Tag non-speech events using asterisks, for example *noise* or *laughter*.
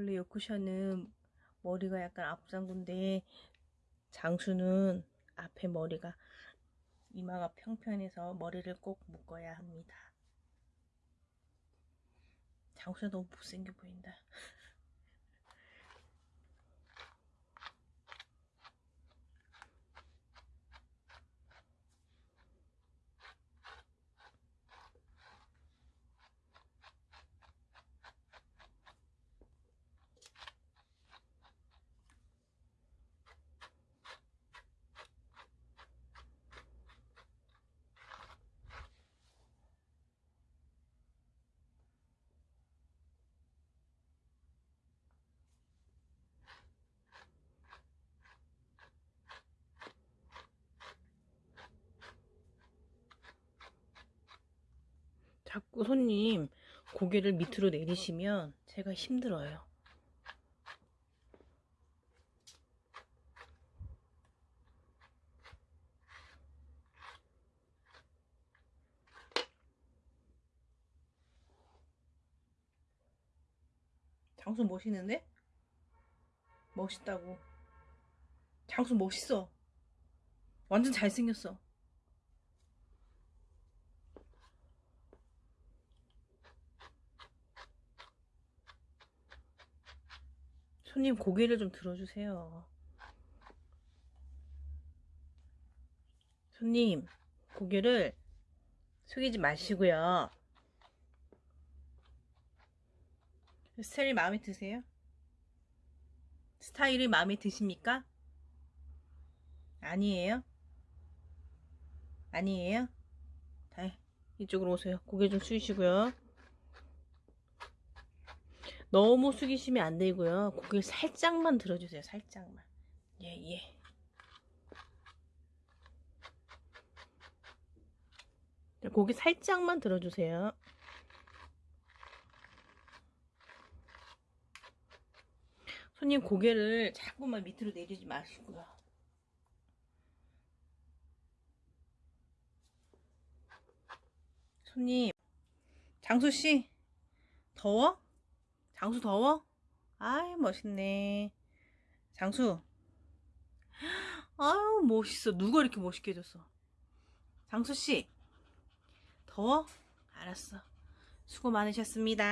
원래 요 쿠션은 머리가 약간 앞장군데 장수는 앞에 머리가 이마가 평평해서 머리를 꼭 묶어야 합니다. 장수가 너무 못생겨 보인다. *laughs* 자꾸 손님 고개를 밑으로 내리시면 제가 힘들어요. 장수 멋있는데? 멋있다고. 장수 멋있어. 완전 잘생겼어. 손님 고개를 좀 들어주세요. 손님 고개를 숙이지 마시고요. 스타일이 마음에 드세요? 스타일이 마음에 드십니까? 아니에요? 아니에요? 다 이쪽으로 오세요. 고개 좀 숙이시고요. 너무 숙이시면 안 되고요. 고개 살짝만 들어주세요. 살짝만. 예, 예. 고개 살짝만 들어주세요. 손님 고개를 자꾸만 밑으로 내리지 마시고요. 손님, 장수씨, 더워? 장수 더워? 아이, 멋있네. 장수. 아유, 멋있어. 누가 이렇게 멋있게 해줬어? 장수씨, 더워? 알았어. 수고 많으셨습니다.